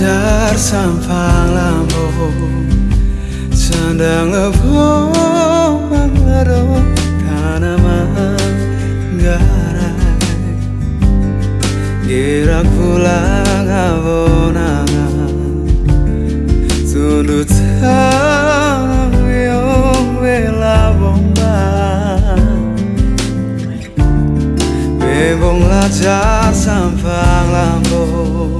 tersampang lambo Sandang levo menglerung tanaman garai Gerak pulang abonangan Sundut tanang wiong bela bomba. Bebong lajar sampang lambo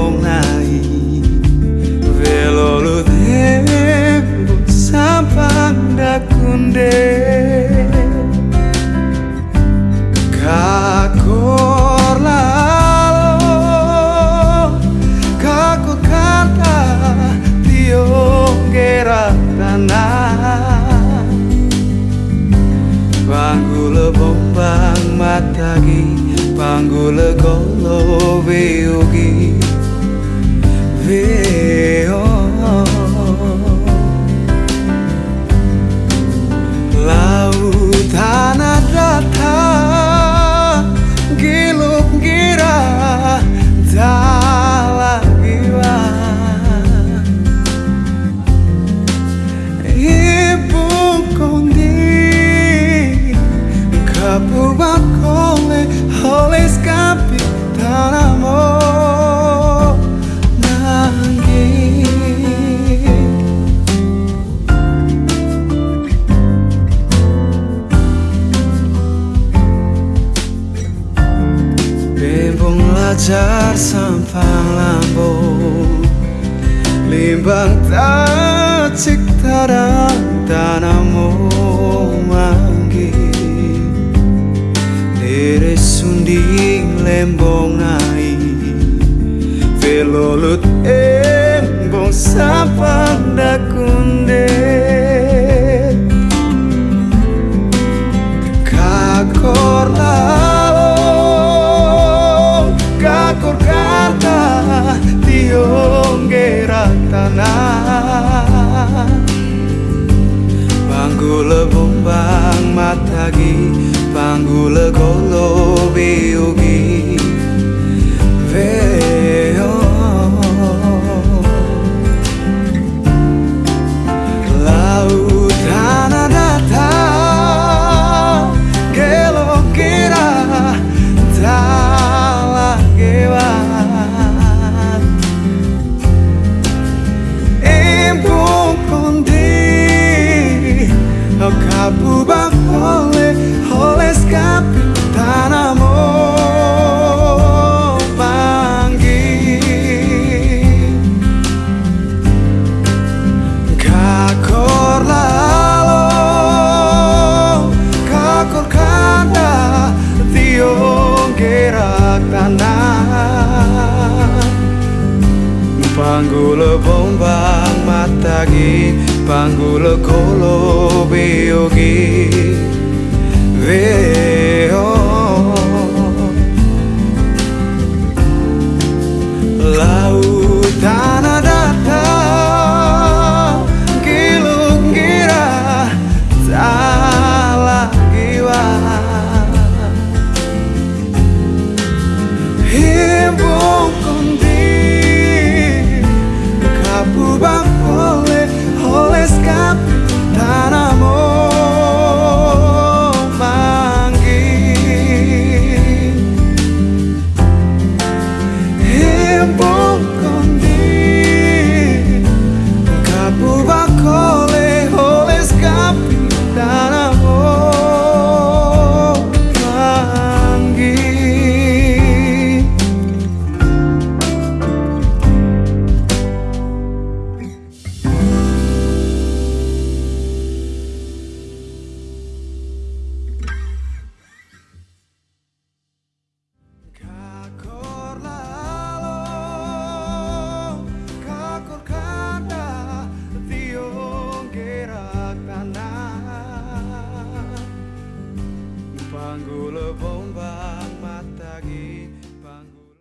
katagi panggul golo Bembong lajar sampang lambung Limbang tacik tarang tanamu manggi. Dere sunding lembong nai. Velolut embong sampang dakunde gerak tanah Panggula bombang matagi Panggula golo Panggula bombang matagi Panggula kolo biogi. Veo